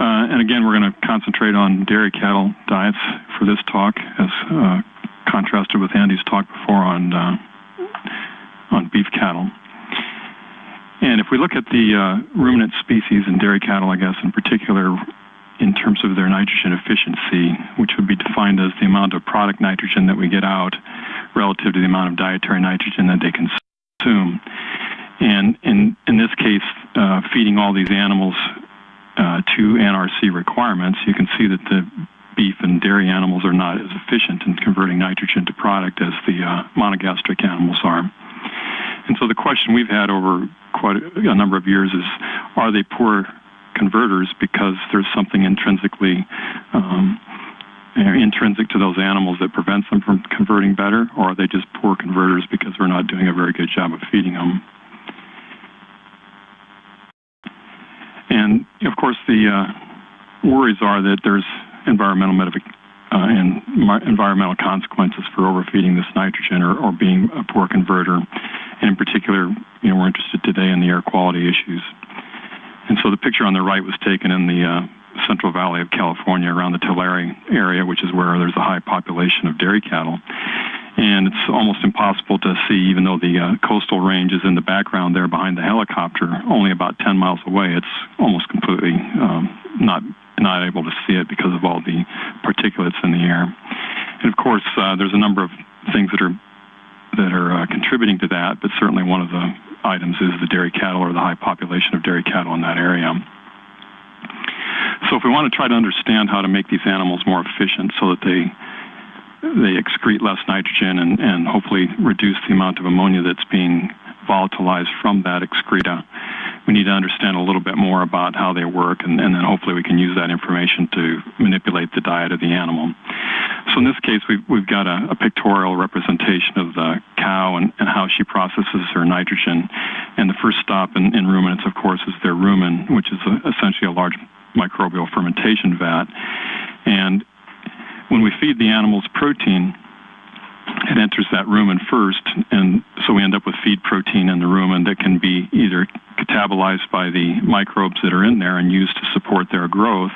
Uh, and again, we're going to concentrate on dairy cattle diets for this talk, as uh, contrasted with Andy's talk before on uh, on beef cattle. And if we look at the uh, ruminant species in dairy cattle, I guess in particular, in terms of their nitrogen efficiency, which would be defined as the amount of product nitrogen that we get out relative to the amount of dietary nitrogen that they consume. And in, in this case, uh, feeding all these animals uh, to NRC requirements, you can see that the beef and dairy animals are not as efficient in converting nitrogen to product as the uh, monogastric animals are. And so the question we've had over quite a number of years is, are they poor converters because there's something intrinsically um, intrinsic to those animals that prevents them from converting better, or are they just poor converters because we're not doing a very good job of feeding them? And of course, the uh, worries are that there's environmental uh, and environmental consequences for overfeeding this nitrogen or, or being a poor converter. And in particular, you know, we're interested today in the air quality issues. And so the picture on the right was taken in the uh, Central Valley of California around the Tulare area, which is where there's a high population of dairy cattle. And it's almost impossible to see, even though the uh, coastal range is in the background there behind the helicopter, only about 10 miles away. It's almost completely um, not not able to see it because of all the particulates in the air. And of course, uh, there's a number of things that are that are uh, contributing to that, but certainly one of the items is the dairy cattle or the high population of dairy cattle in that area. So if we want to try to understand how to make these animals more efficient so that they they excrete less nitrogen and, and hopefully reduce the amount of ammonia that's being volatilized from that excreta, we need to understand a little bit more about how they work, and, and then hopefully we can use that information to manipulate the diet of the animal. So in this case, we've, we've got a, a pictorial representation of the cow and, and, how she processes her nitrogen. And the first stop in, in ruminants, of course, is their rumen, which is a, essentially a large microbial fermentation vat. And when we feed the animals protein, it enters that rumen first, and so we end up with feed protein in the rumen that can be either catabolized by the microbes that are in there and used to support their growth,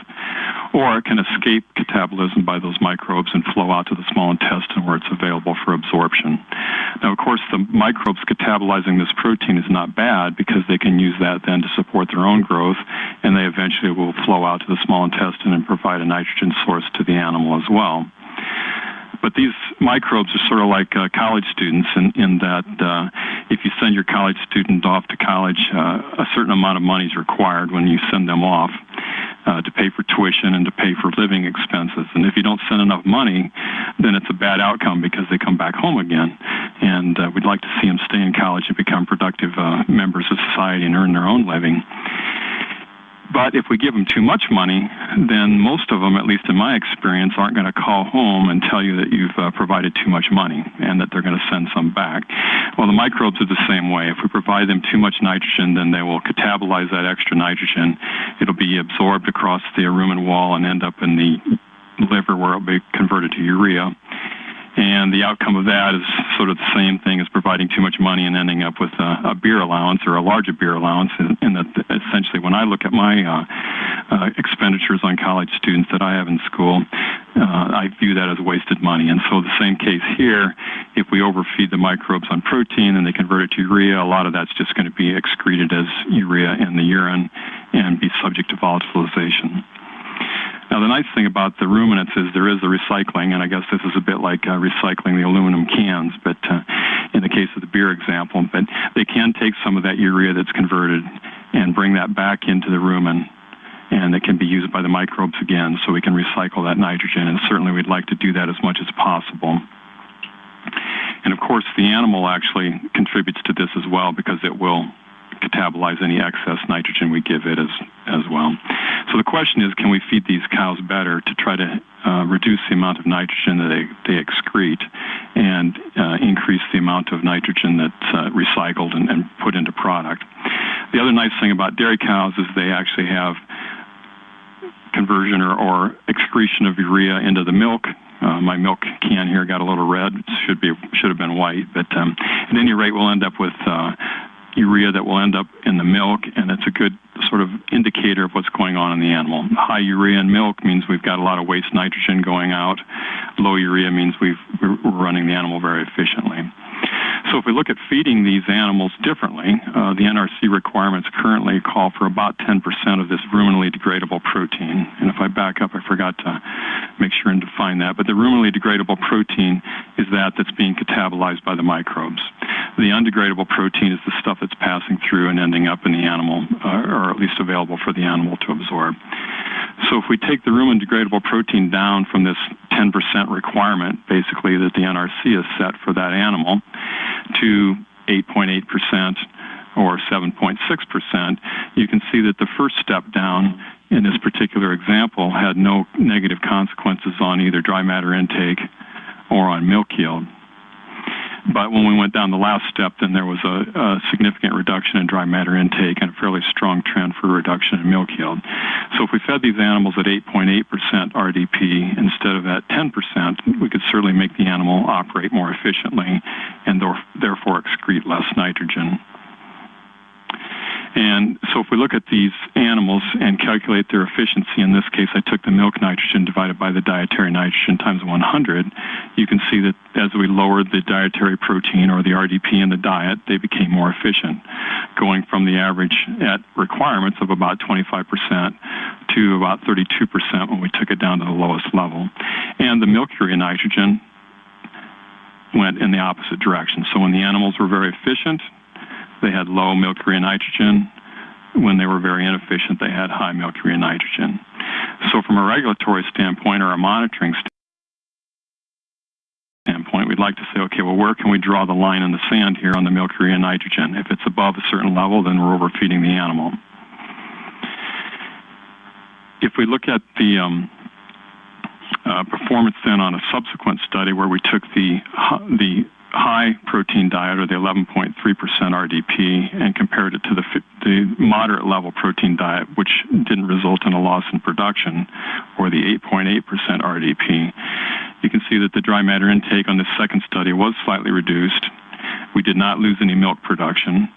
or it can escape catabolism by those microbes and flow out to the small intestine where it's available for absorption. Now, of course, the microbes catabolizing this protein is not bad because they can use that then to support their own growth, and they eventually will flow out to the small intestine and provide a nitrogen source to the animal as well. But these microbes are sort of like uh, college students in, in that uh, if you send your college student off to college, uh, a certain amount of money is required when you send them off uh, to pay for tuition and to pay for living expenses. And if you don't send enough money, then it's a bad outcome because they come back home again. And uh, we'd like to see them stay in college and become productive uh, members of society and earn their own living. But if we give them too much money, then most of them, at least in my experience, aren't going to call home and tell you that you've uh, provided too much money and that they're going to send some back. Well, the microbes are the same way. If we provide them too much nitrogen, then they will catabolize that extra nitrogen. It'll be absorbed across the rumen wall and end up in the liver where it'll be converted to urea. And the outcome of that is sort of the same thing as providing too much money and ending up with a, a beer allowance or a larger beer allowance. And, in that, essentially, when I look at my uh, uh, expenditures on college students that I have in school, uh, I view that as wasted money. And so, the same case here, if we overfeed the microbes on protein and they convert it to urea, a lot of that's just going to be excreted as urea in the urine and be subject to volatilization. Now, the nice thing about the ruminants is there is a recycling, and I guess this is a bit like uh, recycling the aluminum cans, but uh, in the case of the beer example, but they can take some of that urea that's converted and bring that back into the rumen and it can be used by the microbes again, so we can recycle that nitrogen, and certainly we'd like to do that as much as possible. And of course, the animal actually contributes to this as well because it will catabolize any excess nitrogen we give it as, as well. So the question is, can we feed these cows better to try to uh, reduce the amount of nitrogen that they, they excrete and uh, increase the amount of nitrogen that's uh, recycled and, and put into product? The other nice thing about dairy cows is they actually have conversion or, or excretion of urea into the milk uh, my milk can here got a little red. It should be should have been white, but um, at any rate, we'll end up with uh, urea that will end up in the milk, and it's a good sort of indicator of what's going on in the animal. High urea in milk means we've got a lot of waste nitrogen going out. Low urea means we've, we're running the animal very efficiently. So if we look at feeding these animals differently, uh, the NRC requirements currently call for about 10% of this ruminally degradable protein. And if I back up, I forgot to make sure and define that. But the ruminally degradable protein is that that's being catabolized by the microbes. The undegradable protein is the stuff that's passing through and ending up in the animal, uh, or at least available for the animal to absorb. So if we take the rumen degradable protein down from this 10% requirement, basically that the NRC has set for that animal, to 8.8% or 7.6%, you can see that the first step down in this particular example had no negative consequences on either dry matter intake or on milk yield. But when we went down the last step, then there was a, a, significant reduction in dry matter intake and a fairly strong trend for reduction in milk yield. So if we fed these animals at 8.8% RDP instead of at 10%, we could certainly make the animal operate more efficiently and therefore excrete less nitrogen. And so if we look at these animals and calculate their efficiency, in this case I took the milk nitrogen divided by the dietary nitrogen times 100, you can see that as we lowered the dietary protein or the RDP in the diet, they became more efficient, going from the average at requirements of about 25% to about 32% when we took it down to the lowest level. And the milk urea nitrogen went in the opposite direction. So when the animals were very efficient, they had low milk urea nitrogen. When they were very inefficient, they had high milk urea nitrogen. So from a regulatory standpoint or a monitoring standpoint, we'd like to say, okay, well, where can we draw the line in the sand here on the milk urea nitrogen? If it's above a certain level, then we're overfeeding the animal. If we look at the um, uh, performance then on a subsequent study where we took the the high protein diet or the 11.3% RDP and compared it to the, the moderate level protein diet, which didn't result in a loss in production, or the 8.8% RDP, you can see that the dry matter intake on the second study was slightly reduced. We did not lose any milk production,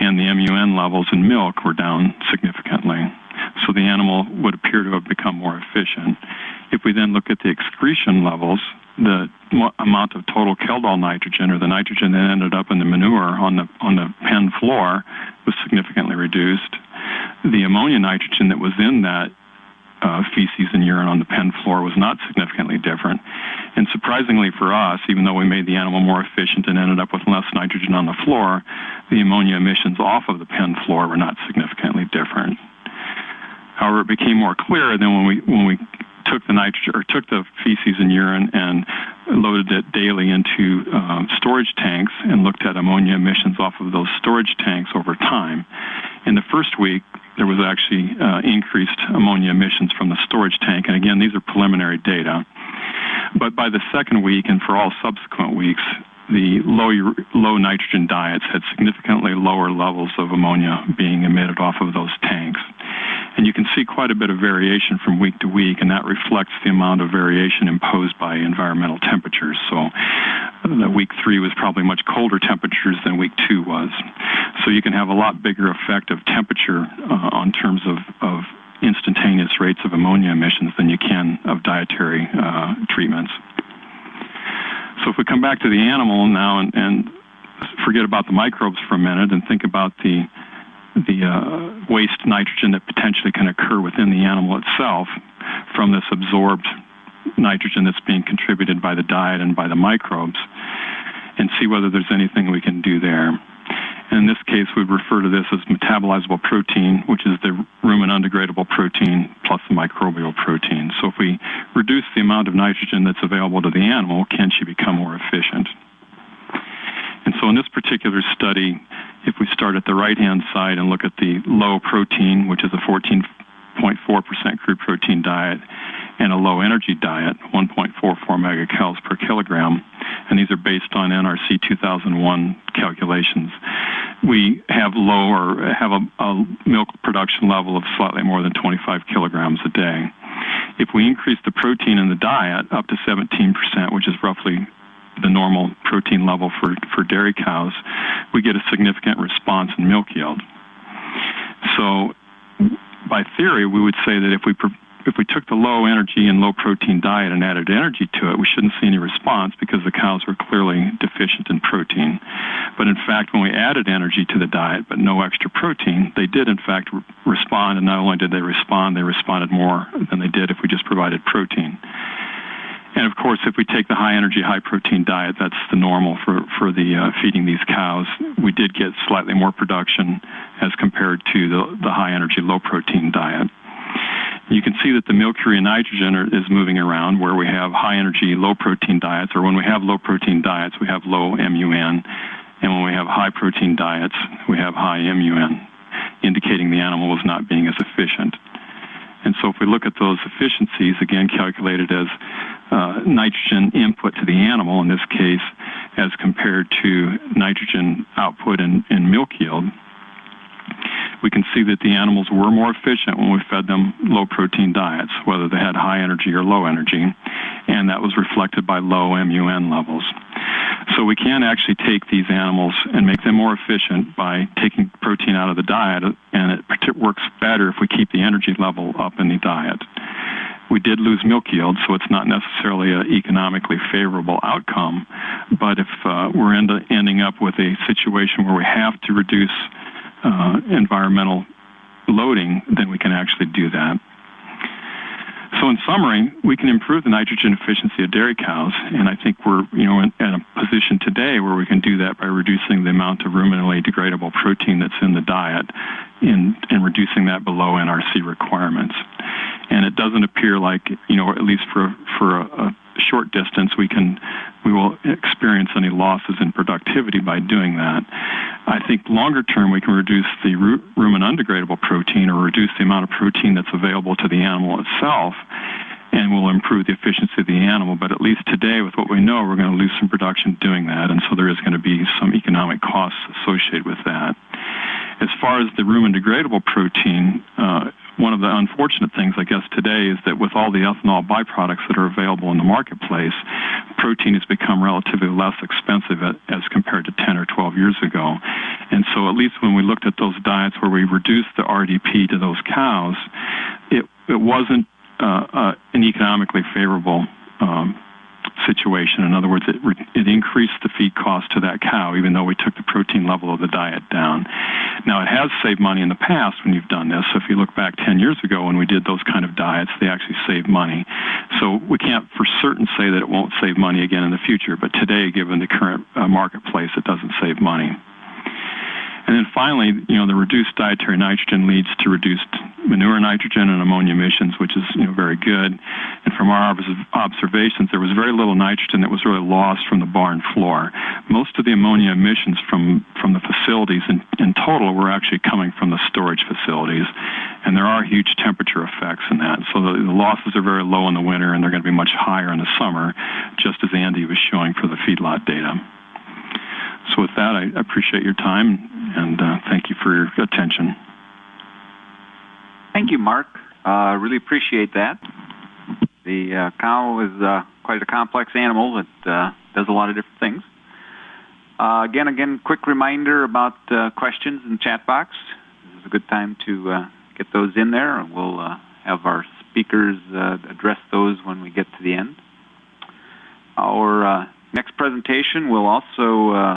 and the MUN levels in milk were down significantly. So the animal would appear to have become more efficient. If we then look at the excretion levels, the amount of total Kjeldahl nitrogen or the nitrogen that ended up in the manure on the on the pen floor was significantly reduced. The ammonia nitrogen that was in that uh, feces and urine on the pen floor was not significantly different. And surprisingly for us, even though we made the animal more efficient and ended up with less nitrogen on the floor, the ammonia emissions off of the pen floor were not significantly different. However, it became more clear than when we when we took the nitrogen or took the feces and urine and loaded it daily into um, storage tanks and looked at ammonia emissions off of those storage tanks over time. In the first week, there was actually uh, increased ammonia emissions from the storage tank. And again, these are preliminary data. But by the second week and for all subsequent weeks, the low, low nitrogen diets had significantly lower levels of ammonia being emitted off of those tanks. And you can see quite a bit of variation from week to week, and that reflects the amount of variation imposed by environmental temperatures. So uh, week three was probably much colder temperatures than week two was. So you can have a lot bigger effect of temperature uh, on terms of, of instantaneous rates of ammonia emissions than you can of dietary uh, treatments. So if we come back to the animal now and, and forget about the microbes for a minute and think about the the uh, waste nitrogen that potentially can occur within the animal itself from this absorbed nitrogen that's being contributed by the diet and by the microbes and see whether there's anything we can do there. In this case, we refer to this as metabolizable protein, which is the rumen undegradable protein plus the microbial protein. So if we reduce the amount of nitrogen that's available to the animal, can she become more efficient? And so in this particular study, if we start at the right-hand side and look at the low protein, which is a 14.4% crude protein diet, and a low energy diet, 1.44 megacals per kilogram, and these are based on NRC 2001 calculations. We have low or have a, a milk production level of slightly more than 25 kilograms a day. If we increase the protein in the diet up to 17%, which is roughly the normal protein level for, for dairy cows, we get a significant response in milk yield. So by theory, we would say that if we if we took the low energy and low protein diet and added energy to it, we shouldn't see any response because the cows were clearly deficient in protein. But in fact, when we added energy to the diet but no extra protein, they did in fact respond. And not only did they respond, they responded more than they did if we just provided protein. And of course, if we take the high energy, high protein diet, that's the normal for, for the uh, feeding these cows. We did get slightly more production as compared to the, the high energy, low protein diet. You can see that the milk urea nitrogen are, is moving around where we have high energy, low protein diets, or when we have low protein diets, we have low MUN. And when we have high protein diets, we have high MUN, indicating the animal was not being as efficient. And so if we look at those efficiencies, again calculated as uh, nitrogen input to the animal, in this case, as compared to nitrogen output in, in milk yield, we can see that the animals were more efficient when we fed them low protein diets, whether they had high energy or low energy, and that was reflected by low MUN levels. So we can actually take these animals and make them more efficient by taking protein out of the diet, and it works better if we keep the energy level up in the diet. We did lose milk yield, so it's not necessarily an economically favorable outcome. But if uh, we're end ending up with a situation where we have to reduce uh, environmental loading, then we can actually do that. So in summary, we can improve the nitrogen efficiency of dairy cows, and I think we're you know in, in, a position today where we can do that by reducing the amount of ruminantly degradable protein that's in the diet, and, and reducing that below NRC requirements. And it doesn't appear like you know at least for for a, a short distance we can we will experience any losses in productivity by doing that. I think longer term we can reduce the rumen undegradable protein or reduce the amount of protein that's available to the animal itself and will improve the efficiency of the animal. But at least today, with what we know, we're going to lose some production doing that, and so there is going to be some economic costs associated with that. As far as the rumen degradable protein, uh, one of the unfortunate things, I guess, today is that with all the ethanol byproducts that are available in the marketplace, protein has become relatively less expensive as compared to 10 or 12 years ago. And so, at least when we looked at those diets where we reduced the RDP to those cows, it, it wasn't uh, uh, an economically favorable um, situation. In other words, it, it increased the feed cost to that cow, even though we took the protein level of the diet down. Now, it has saved money in the past when you've done this. So if you look back 10 years ago when we did those kind of diets, they actually saved money. So we can't for certain say that it won't save money again in the future, but today, given the current uh, marketplace, it doesn't save money. And then finally, you know, the reduced dietary nitrogen leads to reduced manure nitrogen and ammonia emissions, which is you know very good. From our observations, there was very little nitrogen that was really lost from the barn floor. Most of the ammonia emissions from from the facilities in, in total were actually coming from the storage facilities, and there are huge temperature effects in that. So the, the losses are very low in the winter, and they're going to be much higher in the summer, just as Andy was showing for the feedlot data. So with that, I appreciate your time and uh, thank you for your attention. Thank you, Mark. Uh, really appreciate that. The uh, cow is uh, quite a complex animal that uh, does a lot of different things. Uh, again, again, quick reminder about questions in the chat box. This is a good time to get those in there, and we'll have our speakers address those when we get to the end. Our next presentation will also